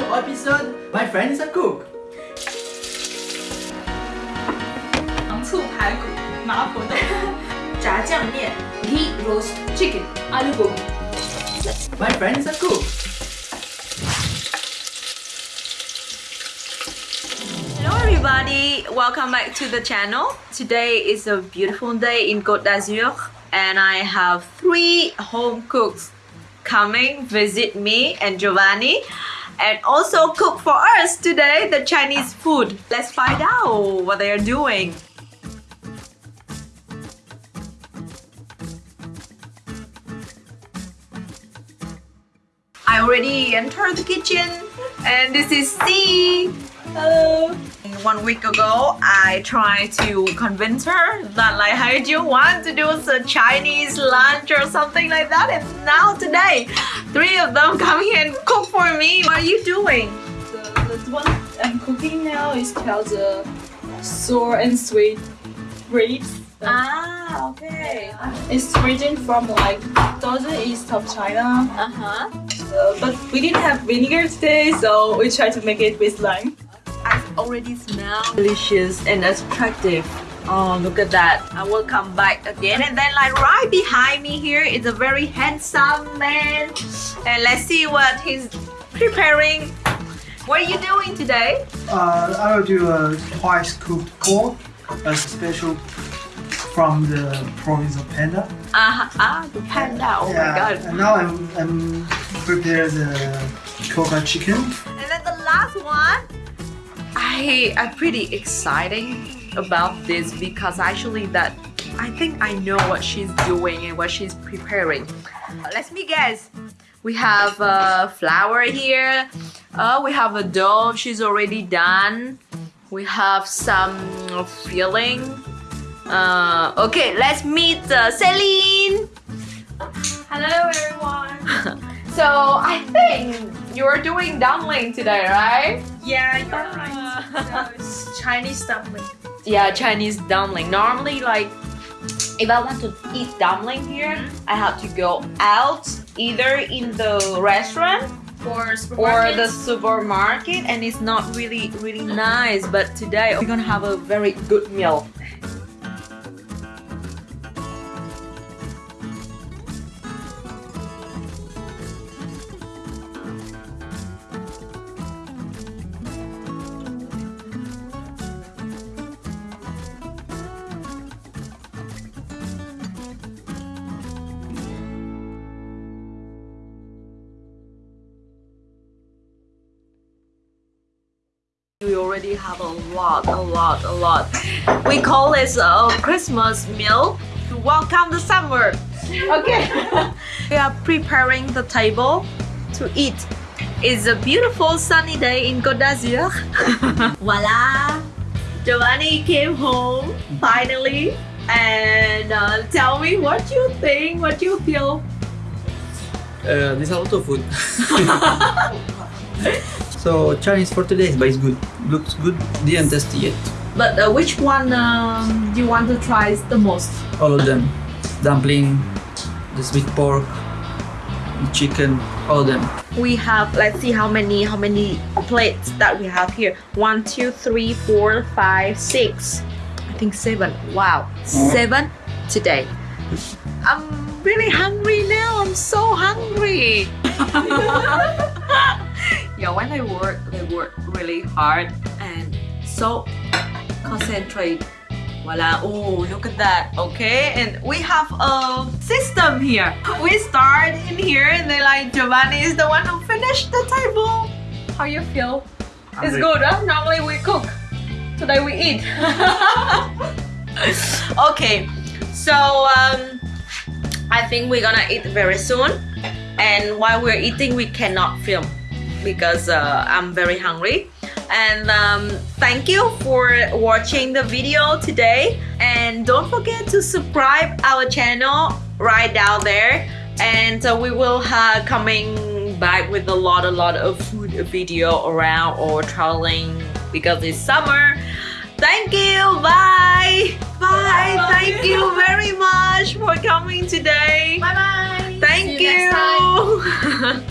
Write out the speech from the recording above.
new episode. My friend is a cook. 糖醋排骨、麻婆豆腐、炸酱面、ghee roast chicken、阿鲁 gobi。 My friend is a cook. Hello everybody, welcome back to the channel. Today is a beautiful day in Côte d'Azur and I have three home cooks coming visit me and Giovanni and also cook for us today the Chinese food. Let's find out what they are doing. I already entered the kitchen and this is C. Hello. One week ago, I tried to convince her that like, hey, do you want to do a Chinese lunch or something like that? And now today, three of them come here and cook for me. What are you doing? The, the one I'm cooking now is called the sour and sweet grapes. Ah, okay. It's origin from like southern east of China, Uh-huh. uh, but we didn't have vinegar today, so we tried to make it with lime. Already smell delicious and attractive. Oh, look at that. I will come back again. And then like right behind me here is a very handsome man. And let's see what he's preparing. What are you doing today? Uh, I will do a twice cooked pork, a special from the province of Panda. Ah, ah, the panda. Oh my god. And now I'm, I'm prepare the coconut chicken. And then the last one, I I'm pretty excited about this because actually that I think I know what she's doing and what she's preparing. Let me guess. We have uh, flour here. Uh, we have a dough. She's already done. We have some filling. Uh, okay, let's meet uh, Celine. Hello everyone. So I think you're doing dumpling today, right? Yeah, you're right. No, it's Chinese dumpling. Yeah, Chinese dumpling. Normally, like, if I want to eat dumpling here, mm-hmm. I have to go out either in the restaurant For or the supermarket, and it's not really, really nice. But today, we're gonna have a very good meal. We already have a lot, a lot, a lot. We call this a Christmas meal to welcome the summer. Okay. we are preparing the table to eat. It's a beautiful sunny day in Côte d'Azur. Voila! Giovanni came home finally and uh, tell me what you think, what you feel. Uh, there's a lot of food. so Chinese for today, but it's good. Looks good. Didn't test it yet. But uh, which one um, do you want to try the most? All of them. Dumpling, the sweet pork, the chicken, all of them. We have let's see how many how many plates that we have here. One, two, three, four, five, six. I think seven. Wow, seven today. I'm really hungry now. I'm so hungry. yeah, when they work, they work really hard and so concentrate. Voila, oh, look at that, okay? And we have a system here. We start in here and then like Giovanni is the one who finished the table. How you feel? It's good, huh? Normally we cook. Today we eat. okay, so um, I think we're gonna eat very soon. And while we're eating, we cannot film because uh, I'm very hungry. And um, thank you for watching the video today. And don't forget to subscribe our channel right down there. And uh, we will have coming back with a lot, a lot of food video around or traveling because it's summer. Thank you. Bye. Bye. Thank you very much for coming today. Bye bye. Thank See you you.